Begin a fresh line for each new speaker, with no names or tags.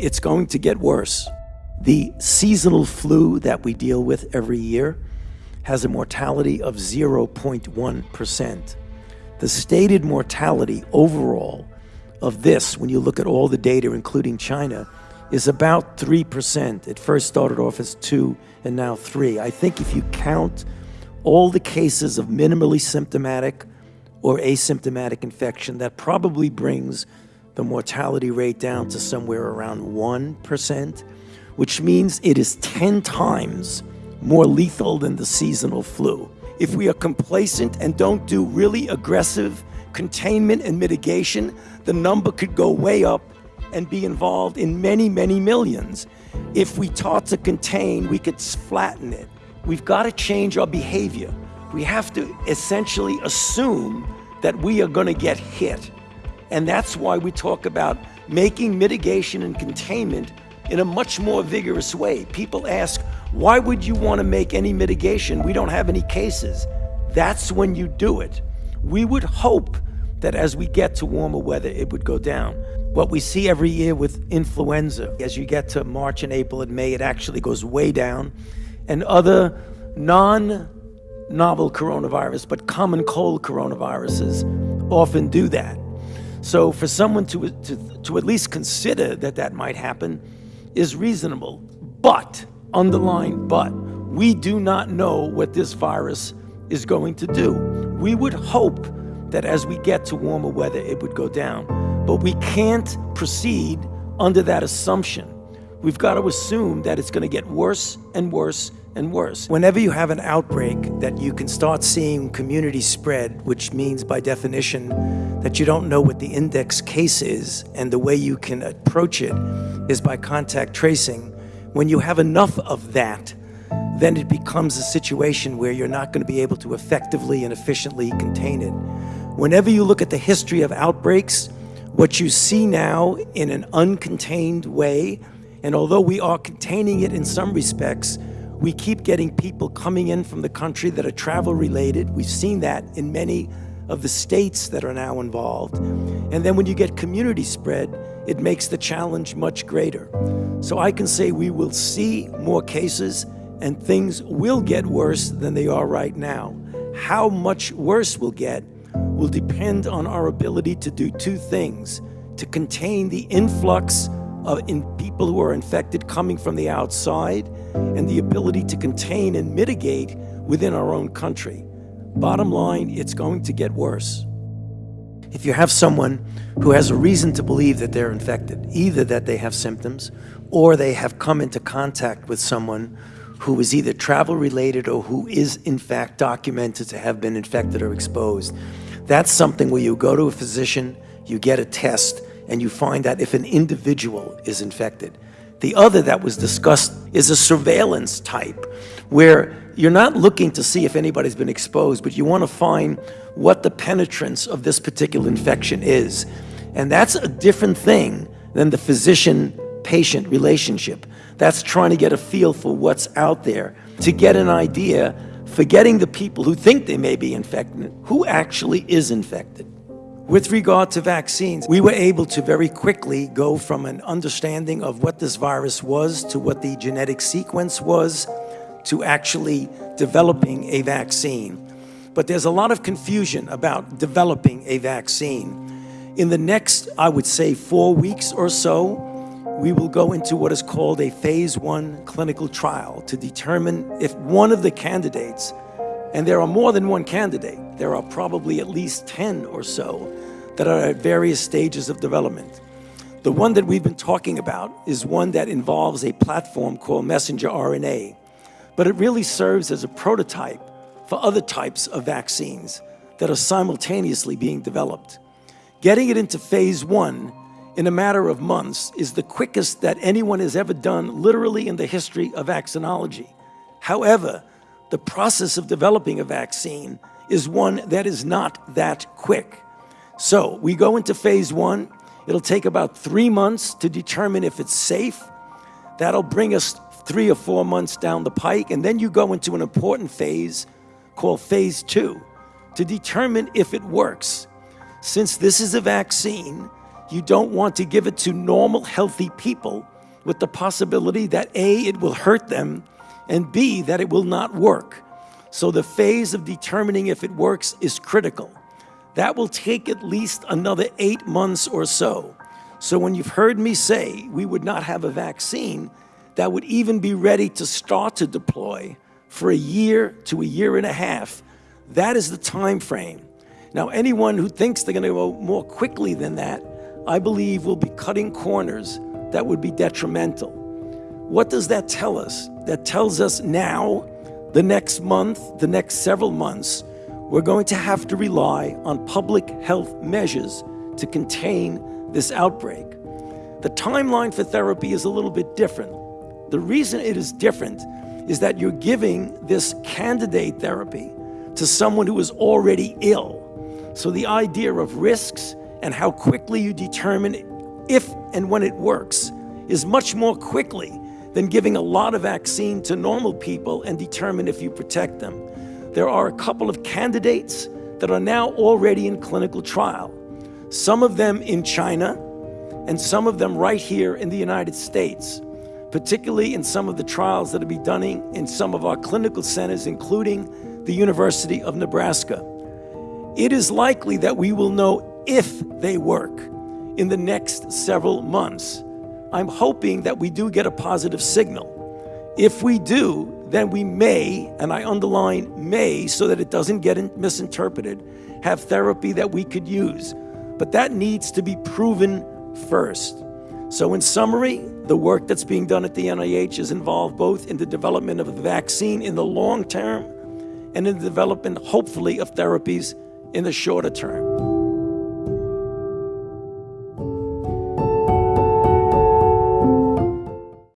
it's going to get worse. The seasonal flu that we deal with every year has a mortality of 0.1%. The stated mortality overall of this, when you look at all the data, including China, is about 3%. It first started off as 2 and now 3. I think if you count all the cases of minimally symptomatic or asymptomatic infection, that probably brings the mortality rate down to somewhere around 1%, which means it is 10 times more lethal than the seasonal flu. If we are complacent and don't do really aggressive containment and mitigation, the number could go way up and be involved in many, many millions. If we taught to contain, we could flatten it. We've got to change our behavior. We have to essentially assume that we are going to get hit. And that's why we talk about making mitigation and containment in a much more vigorous way. People ask, why would you want to make any mitigation? We don't have any cases. That's when you do it. We would hope that as we get to warmer weather, it would go down. What we see every year with influenza, as you get to March and April and May, it actually goes way down. And other non novel coronavirus, but common cold coronaviruses often do that. So for someone to, to, to at least consider that that might happen is reasonable. But, underline but, we do not know what this virus is going to do. We would hope that as we get to warmer weather, it would go down. But we can't proceed under that assumption. We've got to assume that it's going to get worse and worse and worse. Whenever you have an outbreak that you can start seeing community spread, which means by definition that you don't know what the index case is and the way you can approach it is by contact tracing. When you have enough of that, then it becomes a situation where you're not going to be able to effectively and efficiently contain it. Whenever you look at the history of outbreaks, what you see now in an uncontained way, and although we are containing it in some respects, we keep getting people coming in from the country that are travel related. We've seen that in many of the states that are now involved. And then when you get community spread, it makes the challenge much greater. So I can say we will see more cases and things will get worse than they are right now. How much worse will get will depend on our ability to do two things, to contain the influx of in people who are infected coming from the outside and the ability to contain and mitigate within our own country. Bottom line, it's going to get worse. If you have someone who has a reason to believe that they're infected, either that they have symptoms or they have come into contact with someone who is either travel related or who is in fact documented to have been infected or exposed, that's something where you go to a physician, you get a test, and you find that if an individual is infected. The other that was discussed is a surveillance type, where you're not looking to see if anybody's been exposed, but you want to find what the penetrance of this particular infection is. And that's a different thing than the physician-patient relationship. That's trying to get a feel for what's out there, to get an idea, forgetting the people who think they may be infected, who actually is infected. With regard to vaccines, we were able to very quickly go from an understanding of what this virus was to what the genetic sequence was to actually developing a vaccine. But there's a lot of confusion about developing a vaccine. In the next, I would say, four weeks or so, we will go into what is called a phase one clinical trial to determine if one of the candidates and there are more than one candidate. There are probably at least 10 or so that are at various stages of development. The one that we've been talking about is one that involves a platform called messenger RNA, but it really serves as a prototype for other types of vaccines that are simultaneously being developed. Getting it into phase one in a matter of months is the quickest that anyone has ever done literally in the history of vaccinology. However, the process of developing a vaccine is one that is not that quick. So we go into phase one. It'll take about three months to determine if it's safe. That'll bring us three or four months down the pike. And then you go into an important phase called phase two to determine if it works. Since this is a vaccine, You don't want to give it to normal, healthy people with the possibility that A, it will hurt them, and B, that it will not work. So the phase of determining if it works is critical. That will take at least another eight months or so. So when you've heard me say we would not have a vaccine that would even be ready to start to deploy for a year to a year and a half, that is the time frame. Now, anyone who thinks they're going to go more quickly than that, I believe will be cutting corners that would be detrimental. What does that tell us? That tells us now, the next month, the next several months, we're going to have to rely on public health measures to contain this outbreak. The timeline for therapy is a little bit different. The reason it is different is that you're giving this candidate therapy to someone who is already ill. So the idea of risks and how quickly you determine if and when it works is much more quickly than giving a lot of vaccine to normal people and determine if you protect them. There are a couple of candidates that are now already in clinical trial, some of them in China and some of them right here in the United States, particularly in some of the trials that are being done in some of our clinical centers, including the University of Nebraska. It is likely that we will know if they work in the next several months. I'm hoping that we do get a positive signal. If we do, then we may, and I underline may so that it doesn't get misinterpreted, have therapy that we could use. But that needs to be proven first. So, in summary, the work that's being done at the NIH is involved both in the development of a vaccine in the long term and in the development, hopefully, of therapies in the shorter term.